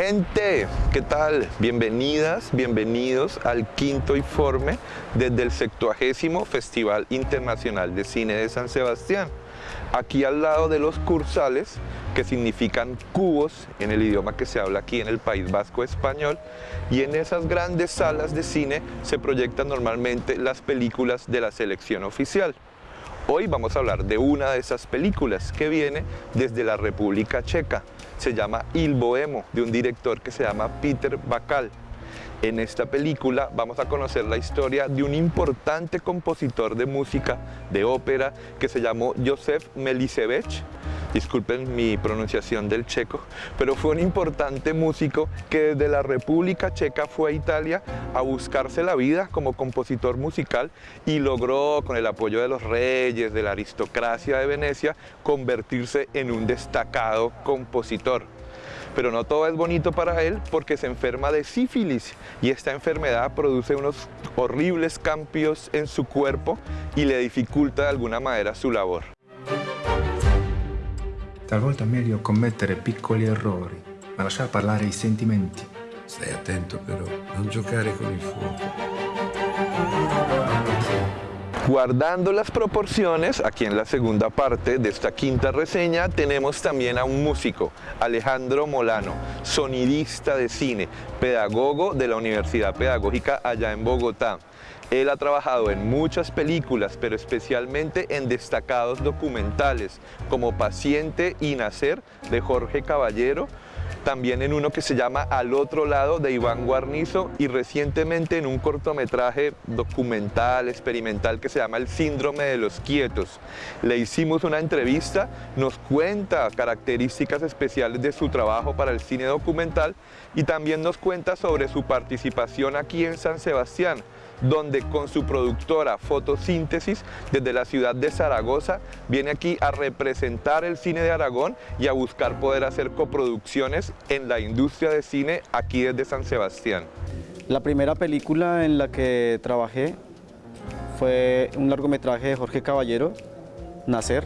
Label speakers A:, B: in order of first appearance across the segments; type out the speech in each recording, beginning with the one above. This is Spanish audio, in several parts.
A: Gente, ¿qué tal? Bienvenidas, bienvenidos al quinto informe desde el 70 Festival Internacional de Cine de San Sebastián. Aquí al lado de los cursales, que significan cubos en el idioma que se habla aquí en el País Vasco español, y en esas grandes salas de cine se proyectan normalmente las películas de la selección oficial. Hoy vamos a hablar de una de esas películas que viene desde la República Checa, se llama Il Bohemo, de un director que se llama Peter Bakal. En esta película vamos a conocer la historia de un importante compositor de música, de ópera, que se llamó Josef Melisevich, disculpen mi pronunciación del checo, pero fue un importante músico que desde la República Checa fue a Italia a buscarse la vida como compositor musical y logró, con el apoyo de los reyes, de la aristocracia de Venecia, convertirse en un destacado compositor. Pero no todo es bonito para él porque se enferma de sífilis y esta enfermedad produce unos horribles cambios en su cuerpo y le dificulta de alguna manera su labor.
B: Talvolta è meglio commettere piccoli errori, ma lasciare parlare i sentimenti.
C: Stai attento però, non giocare con il fuoco.
A: Guardando las proporciones, aquí en la segunda parte de esta quinta reseña tenemos también a un músico, Alejandro Molano, sonidista de cine, pedagogo de la Universidad Pedagógica allá en Bogotá. Él ha trabajado en muchas películas, pero especialmente en destacados documentales, como Paciente y Nacer, de Jorge Caballero, también en uno que se llama Al otro lado de Iván Guarnizo y recientemente en un cortometraje documental, experimental que se llama El síndrome de los quietos. Le hicimos una entrevista, nos cuenta características especiales de su trabajo para el cine documental y también nos cuenta sobre su participación aquí en San Sebastián, donde con su productora Fotosíntesis desde la ciudad de Zaragoza viene aquí a representar el cine de Aragón y a buscar poder hacer coproducciones en la industria de cine aquí desde San Sebastián.
D: La primera película en la que trabajé fue un largometraje de Jorge Caballero, Nacer.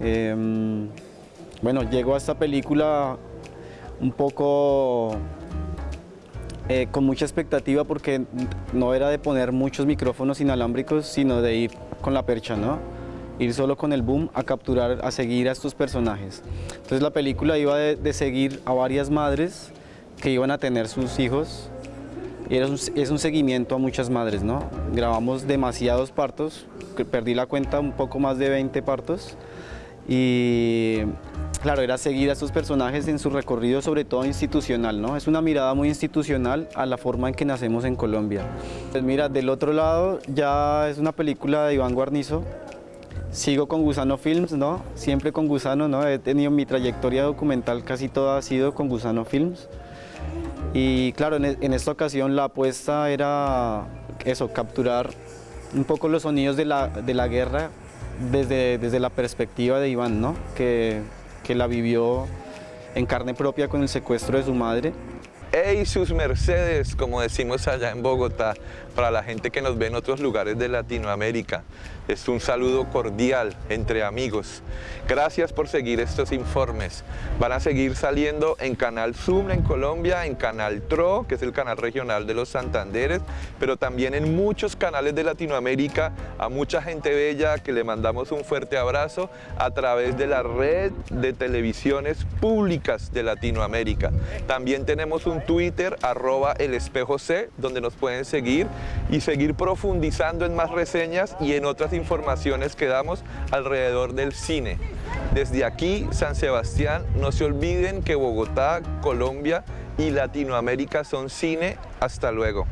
D: Em, bueno, llego a esta película un poco eh, con mucha expectativa porque no era de poner muchos micrófonos inalámbricos, sino de ir con la percha, ¿no? Ir solo con el boom a capturar, a seguir a estos personajes. Entonces la película iba de, seguir a varias madres que iban a tener sus hijos y era es un seguimiento a muchas madres, ¿no? Grabamos demasiados partos, perdí la cuenta, un poco más de 20 partos y Claro, era seguir a estos personajes en su recorrido, sobre todo institucional, ¿no? Es una mirada muy institucional a la forma en que nacemos en Colombia. Pues mira, del otro lado ya es una película de Iván Guarnizo. Sigo con Gusano Films, ¿no? Siempre con Gusano, ¿no? He tenido mi trayectoria documental, casi toda ha sido con Gusano Films. Y claro, en, e, esta ocasión la apuesta era eso, capturar un poco los sonidos de la, de la guerra desde, desde la perspectiva de Iván, ¿no? Que que la vivió en carne propia con el secuestro de su madre.
A: ¡Ey, sus mercedes! Como decimos allá en Bogotá, para la gente que nos ve en otros lugares de Latinoamérica. Es un saludo cordial entre amigos. Gracias por seguir estos informes. Van a seguir saliendo en Canal Zoom en Colombia, en Canal TRO, que es el canal regional de los Santanderes, pero también en muchos canales de Latinoamérica, a mucha gente bella que le mandamos un fuerte abrazo a través de la red de televisiones públicas de Latinoamérica. También tenemos un Twitter, arroba el espejo C, donde nos pueden seguir y seguir profundizando en más reseñas y en otras informaciones que damos alrededor del cine. Desde aquí, San Sebastián, no se olviden que Bogotá, Colombia y Latinoamérica son cine. Hasta luego.